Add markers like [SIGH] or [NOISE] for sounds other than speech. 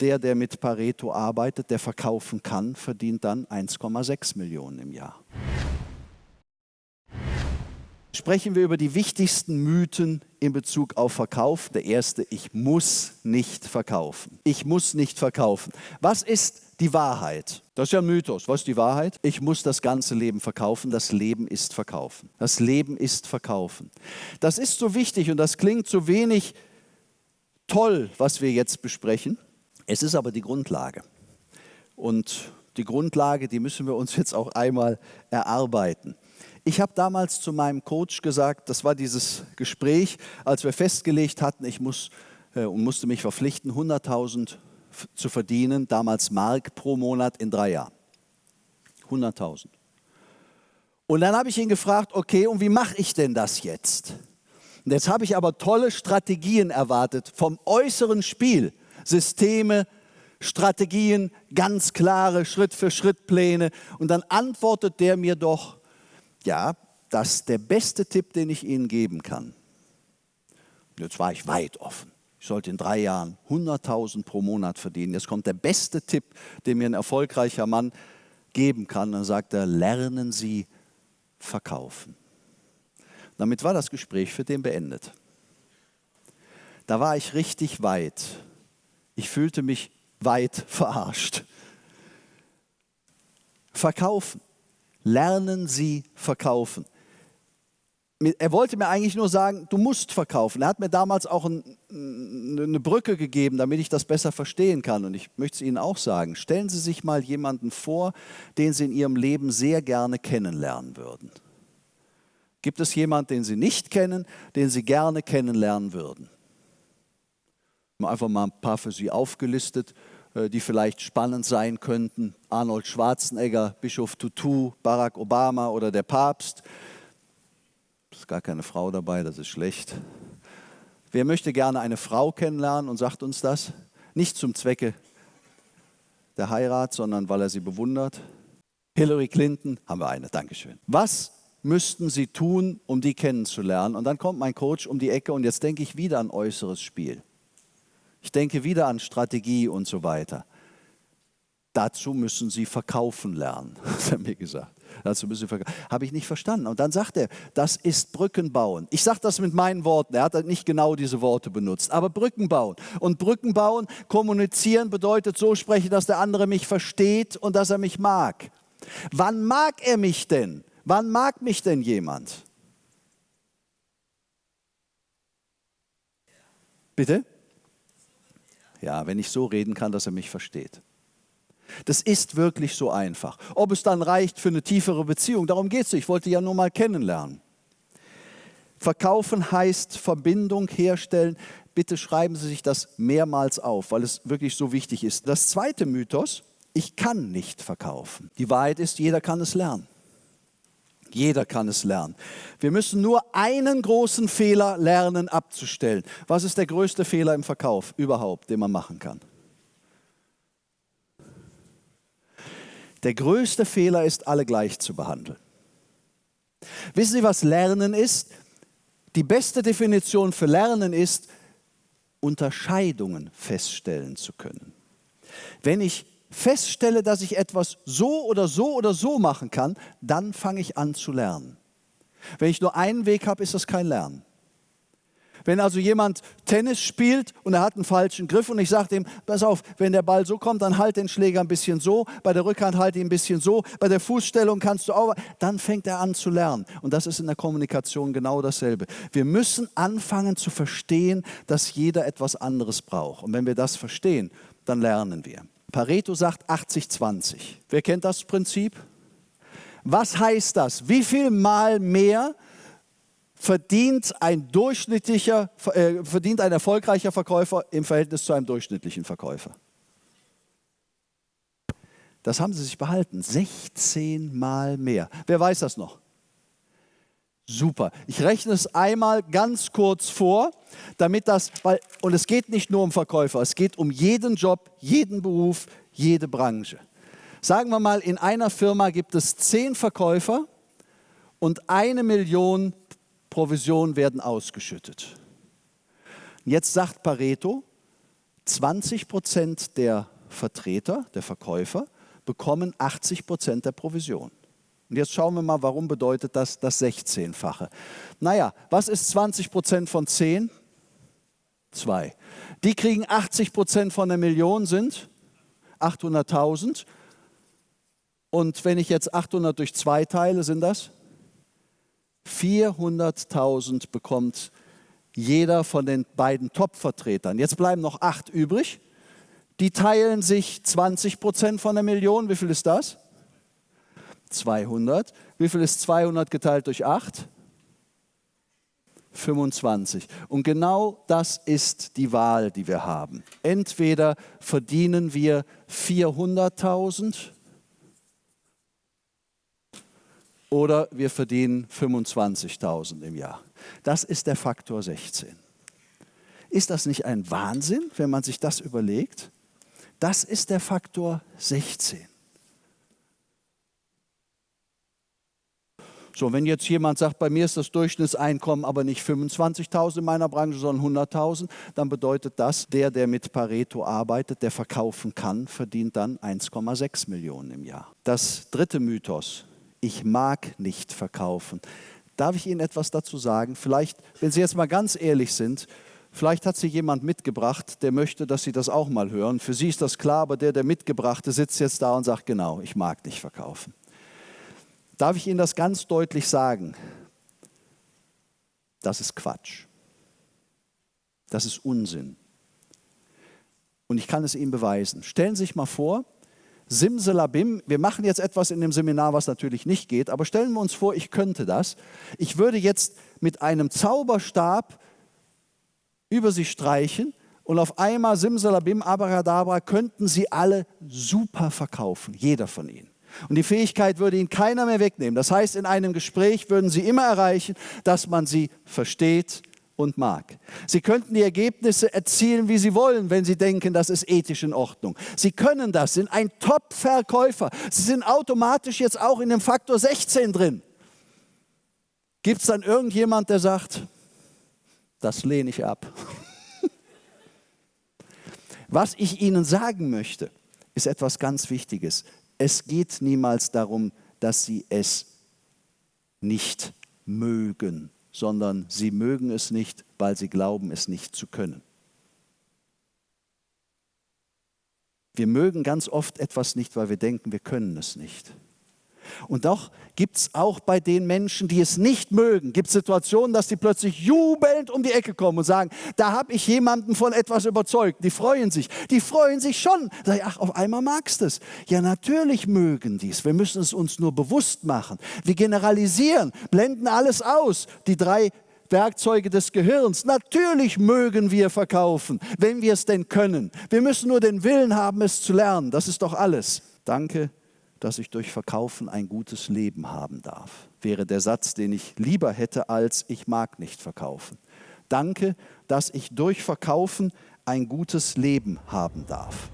der, der mit Pareto arbeitet, der verkaufen kann, verdient dann 1,6 Millionen im Jahr. Sprechen wir über die wichtigsten Mythen in Bezug auf Verkauf. Der erste, ich muss nicht verkaufen. Ich muss nicht verkaufen. Was ist die Wahrheit? Das ist ja ein Mythos. Was ist die Wahrheit? Ich muss das ganze Leben verkaufen. Das Leben ist verkaufen. Das Leben ist verkaufen. Das ist so wichtig und das klingt so wenig toll, was wir jetzt besprechen. Es ist aber die Grundlage. Und die Grundlage, die müssen wir uns [LAUGHS] jetzt auch einmal erarbeiten. Ich habe damals zu meinem Coach gesagt, das war dieses Gespräch, als wir festgelegt hatten, ich muss äh, musste mich verpflichten, 100.000 zu verdienen, damals Mark pro Monat in drei Jahren. 100.000. Und dann habe ich ihn gefragt, okay, und wie mache ich denn das jetzt? Und jetzt habe ich aber tolle Strategien erwartet vom äußeren Spiel. Systeme, Strategien, ganz klare Schritt-für-Schritt-Pläne. Und dann antwortet der mir doch, ja, das ist der beste Tipp, den ich Ihnen geben kann. Jetzt war ich weit offen. Ich sollte in drei Jahren 100.000 pro Monat verdienen. Jetzt kommt der beste Tipp, den mir ein erfolgreicher Mann geben kann. Dann sagt er, lernen Sie verkaufen. Damit war das Gespräch für den beendet. Da war ich richtig weit. Ich fühlte mich weit verarscht. Verkaufen. Lernen Sie verkaufen. Er wollte mir eigentlich nur sagen, du musst verkaufen. Er hat mir damals auch ein, eine Brücke gegeben, damit ich das besser verstehen kann. Und ich möchte es Ihnen auch sagen. Stellen Sie sich mal jemanden vor, den Sie in Ihrem Leben sehr gerne kennenlernen würden. Gibt es jemanden, den Sie nicht kennen, den Sie gerne kennenlernen würden? Einfach mal ein paar für Sie aufgelistet, äh, die vielleicht spannend sein könnten. Arnold Schwarzenegger, Bischof Tutu, Barack Obama oder der Papst. Ist gar keine Frau dabei, das ist schlecht. Wer möchte gerne eine Frau kennenlernen und sagt uns das? Nicht zum Zwecke der Heirat, sondern weil er sie bewundert. Hillary Clinton, haben wir eine, Dankeschön. Was müssten Sie tun, um die kennenzulernen? Und dann kommt mein Coach um die Ecke und jetzt denke ich wieder an äußeres Spiel. Ich denke wieder an Strategie und so weiter. Dazu müssen Sie verkaufen lernen, [LAUGHS] hat er mir gesagt. Dazu müssen Sie verkaufen. Habe ich nicht verstanden. Und dann sagt er, das ist Brücken bauen. Ich sage das mit meinen Worten. Er hat nicht genau diese Worte benutzt. Aber Brücken bauen. Und Brücken bauen, kommunizieren bedeutet so sprechen, dass der andere mich versteht und dass er mich mag. Wann mag er mich denn? Wann mag mich denn jemand? Bitte? Ja, wenn ich so reden kann, dass er mich versteht. Das ist wirklich so einfach. Ob es dann reicht für eine tiefere Beziehung, darum geht es. Ich wollte ja nur mal kennenlernen. Verkaufen heißt Verbindung herstellen. Bitte schreiben Sie sich das mehrmals auf, weil es wirklich so wichtig ist. Das zweite Mythos, ich kann nicht verkaufen. Die Wahrheit ist, jeder kann es lernen. Jeder kann es lernen. Wir müssen nur einen großen Fehler lernen abzustellen. Was ist der größte Fehler im Verkauf überhaupt, den man machen kann? Der größte Fehler ist, alle gleich zu behandeln. Wissen Sie, was Lernen ist? Die beste Definition für Lernen ist, Unterscheidungen feststellen zu können. Wenn ich feststelle, dass ich etwas so oder so oder so machen kann, dann fange ich an zu lernen. Wenn ich nur einen Weg habe, ist das kein Lernen. Wenn also jemand Tennis spielt und er hat einen falschen Griff und ich sage ihm, pass auf, wenn der Ball so kommt, dann halt den Schläger ein bisschen so, bei der Rückhand halt ihn ein bisschen so, bei der Fußstellung kannst du auch, dann fängt er an zu lernen. Und das ist in der Kommunikation genau dasselbe. Wir müssen anfangen zu verstehen, dass jeder etwas anderes braucht. Und wenn wir das verstehen, dann lernen wir. Pareto sagt 80-20. Wer kennt das Prinzip? Was heißt das? Wie viel mal mehr verdient ein durchschnittlicher, äh, verdient ein erfolgreicher Verkäufer im Verhältnis zu einem durchschnittlichen Verkäufer? Das haben sie sich behalten. 16 mal mehr. Wer weiß das noch? Super. Ich rechne es einmal ganz kurz vor, damit das, weil, und es geht nicht nur um Verkäufer, es geht um jeden Job, jeden Beruf, jede Branche. Sagen wir mal, in einer Firma gibt es zehn Verkäufer und eine Million Provisionen werden ausgeschüttet. Jetzt sagt Pareto, 20 Prozent der Vertreter, der Verkäufer, bekommen 80 Prozent der Provision. Und jetzt schauen wir mal, warum bedeutet das das 16-fache? Naja, was ist 20 Prozent von 10? 2. Die kriegen 80 Prozent von der Million, sind 800.000. Und wenn ich jetzt 800 durch 2 teile, sind das 400.000 bekommt jeder von den beiden Top-Vertretern. Jetzt bleiben noch 8 übrig. Die teilen sich 20 Prozent von der Million. Wie viel ist das? 200. Wie viel ist 200 geteilt durch 8? 25. Und genau das ist die Wahl, die wir haben. Entweder verdienen wir 400.000 oder wir verdienen 25.000 im Jahr. Das ist der Faktor 16. Ist das nicht ein Wahnsinn, wenn man sich das überlegt? Das ist der Faktor 16. So, wenn jetzt jemand sagt, bei mir ist das Durchschnittseinkommen aber nicht 25.000 in meiner Branche, sondern 100.000, dann bedeutet das, der, der mit Pareto arbeitet, der verkaufen kann, verdient dann 1,6 Millionen im Jahr. Das dritte Mythos, ich mag nicht verkaufen. Darf ich Ihnen etwas dazu sagen? Vielleicht, wenn Sie jetzt mal ganz ehrlich sind, vielleicht hat Sie jemand mitgebracht, der möchte, dass Sie das auch mal hören. Für Sie ist das klar, aber der, der mitgebrachte, sitzt jetzt da und sagt, genau, ich mag nicht verkaufen darf ich Ihnen das ganz deutlich sagen. Das ist Quatsch. Das ist Unsinn. Und ich kann es Ihnen beweisen. Stellen Sie sich mal vor, Simsalabim, wir machen jetzt etwas in dem Seminar, was natürlich nicht geht, aber stellen wir uns vor, ich könnte das. Ich würde jetzt mit einem Zauberstab über Sie streichen und auf einmal Simsalabim, Abracadabra könnten Sie alle super verkaufen, jeder von Ihnen. Und die Fähigkeit würde Ihnen keiner mehr wegnehmen. Das heißt, in einem Gespräch würden Sie immer erreichen, dass man Sie versteht und mag. Sie könnten die Ergebnisse erzielen, wie Sie wollen, wenn Sie denken, das ist ethisch in Ordnung. Sie können das, sind ein Top-Verkäufer. Sie sind automatisch jetzt auch in dem Faktor 16 drin. Gibt es dann irgendjemand, der sagt, das lehne ich ab? [LAUGHS] Was ich Ihnen sagen möchte, ist etwas ganz Wichtiges. Es geht niemals darum, dass sie es nicht mögen, sondern sie mögen es nicht, weil sie glauben, es nicht zu können. Wir mögen ganz oft etwas nicht, weil wir denken, wir können es nicht. Und doch gibt es auch bei den Menschen, die es nicht mögen, gibt Situationen, dass sie plötzlich jubelnd um die Ecke kommen und sagen, da habe ich jemanden von etwas überzeugt. Die freuen sich. Die freuen sich schon. Sag ich, ach, auf einmal magst du es. Ja, natürlich mögen die es. Wir müssen es uns nur bewusst machen. Wir generalisieren, blenden alles aus. Die drei Werkzeuge des Gehirns. Natürlich mögen wir verkaufen, wenn wir es denn können. Wir müssen nur den Willen haben, es zu lernen. Das ist doch alles. Danke dass ich durch Verkaufen ein gutes Leben haben darf. Wäre der Satz, den ich lieber hätte als ich mag nicht verkaufen. Danke, dass ich durch Verkaufen ein gutes Leben haben darf.